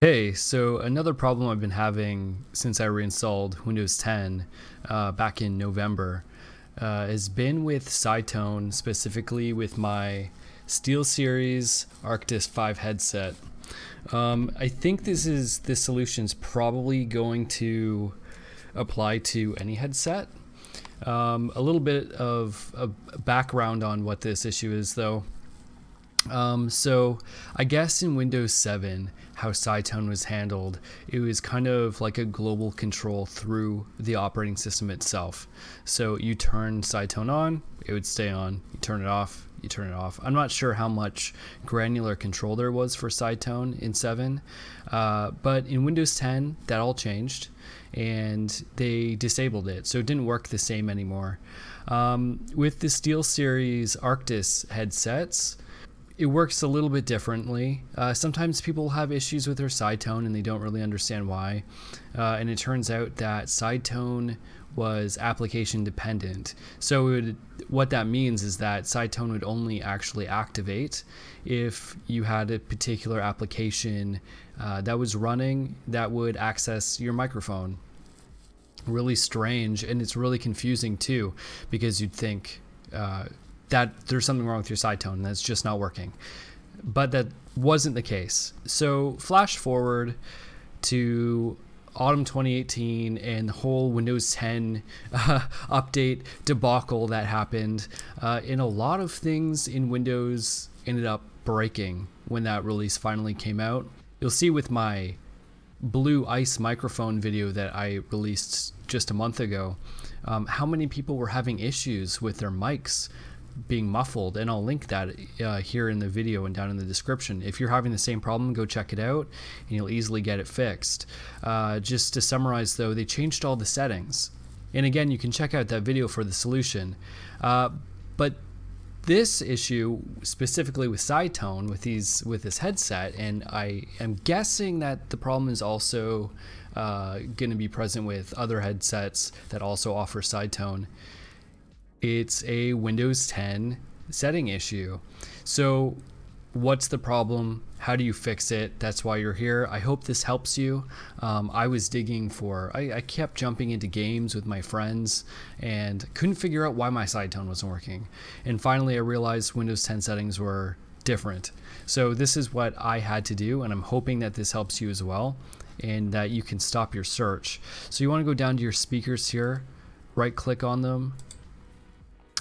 Hey, so another problem I've been having since I reinstalled Windows 10 uh, back in November uh, has been with Sidetone, specifically with my SteelSeries Arctis 5 headset. Um, I think this is this solution is probably going to apply to any headset. Um, a little bit of a background on what this issue is though. Um, so I guess in Windows 7, how Sidetone was handled, it was kind of like a global control through the operating system itself. So you turn Sidetone on, it would stay on. You turn it off, you turn it off. I'm not sure how much granular control there was for Sidetone in 7, uh, but in Windows 10, that all changed and they disabled it. So it didn't work the same anymore. Um, with the SteelSeries Arctis headsets, it works a little bit differently. Uh, sometimes people have issues with their Sidetone and they don't really understand why. Uh, and it turns out that Sidetone was application dependent. So would, what that means is that Sidetone would only actually activate if you had a particular application uh, that was running that would access your microphone. Really strange, and it's really confusing too, because you'd think uh, that there's something wrong with your Sidetone and that's just not working. But that wasn't the case. So flash forward to autumn 2018 and the whole Windows 10 uh, update debacle that happened. Uh, and a lot of things in Windows ended up breaking when that release finally came out. You'll see with my blue ice microphone video that I released just a month ago, um, how many people were having issues with their mics being muffled and I'll link that uh, here in the video and down in the description. If you're having the same problem, go check it out and you'll easily get it fixed. Uh, just to summarize though, they changed all the settings. And again, you can check out that video for the solution. Uh, but this issue specifically with Sidetone with these with this headset and I am guessing that the problem is also uh, going to be present with other headsets that also offer Sidetone it's a Windows 10 setting issue. So what's the problem? How do you fix it? That's why you're here. I hope this helps you. Um, I was digging for, I, I, kept jumping into games with my friends and couldn't figure out why my side tone wasn't working. And finally, I realized Windows 10 settings were different. So this is what I had to do, and I'm hoping that this helps you as well and that you can stop your search. So you want to go down to your speakers here, right click on them,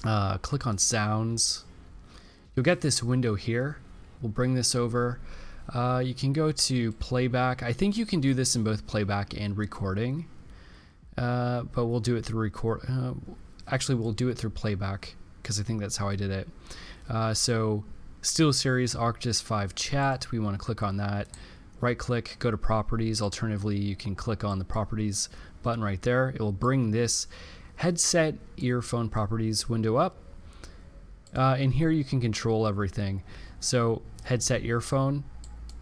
uh, click on sounds. You'll get this window here. We'll bring this over. Uh, you can go to playback. I think you can do this in both playback and recording, uh, but we'll do it through record. Uh, actually, we'll do it through playback because I think that's how I did it. Uh, so SteelSeries Arctis 5 chat. We want to click on that. Right click, go to properties. Alternatively, you can click on the properties button right there. It will bring this headset earphone properties window up. Uh, and here you can control everything. So headset earphone,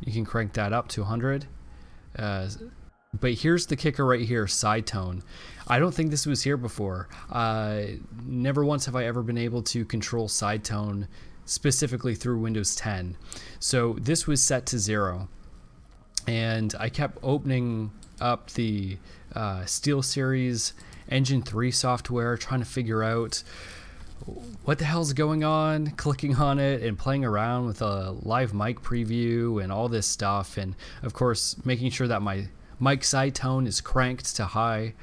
you can crank that up to 100. Uh, but here's the kicker right here, side tone. I don't think this was here before. Uh, never once have I ever been able to control side tone specifically through Windows 10. So this was set to zero. And I kept opening up the uh, SteelSeries Engine 3 software, trying to figure out what the hell's going on, clicking on it and playing around with a live mic preview and all this stuff. And of course, making sure that my mic side tone is cranked to high.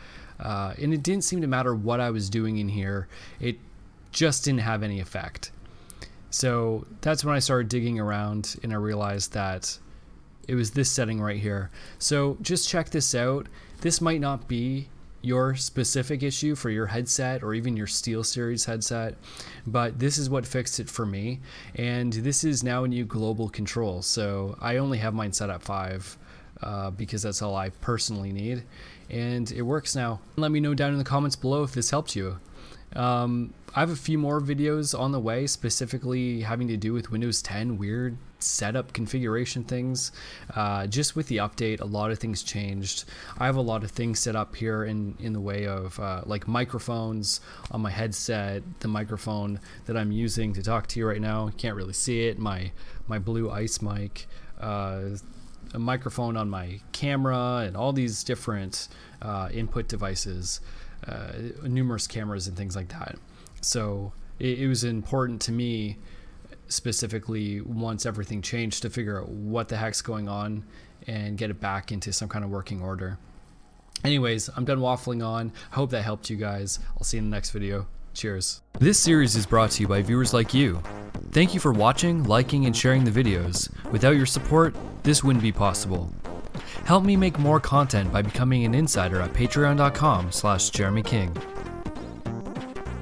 Uh, and it didn't seem to matter what I was doing in here, it just didn't have any effect. So that's when I started digging around and I realized that it was this setting right here. So just check this out. This might not be your specific issue for your headset or even your SteelSeries headset, but this is what fixed it for me. And this is now a new global control. So I only have mine set at 5 uh, because that's all I personally need. And it works now. Let me know down in the comments below if this helped you. Um, I have a few more videos on the way, specifically having to do with Windows 10 weird setup configuration things. Uh, just with the update, a lot of things changed. I have a lot of things set up here in, in the way of uh, like microphones on my headset, the microphone that I'm using to talk to you right now. You can't really see it, my, my blue ice mic. Uh, a microphone on my camera and all these different uh, input devices, uh, numerous cameras and things like that. So it, it was important to me specifically once everything changed to figure out what the heck's going on and get it back into some kind of working order. Anyways, I'm done waffling on. I hope that helped you guys. I'll see you in the next video. Cheers. This series is brought to you by viewers like you. Thank you for watching, liking, and sharing the videos. Without your support, this wouldn't be possible. Help me make more content by becoming an insider at patreon.com slash jeremyking.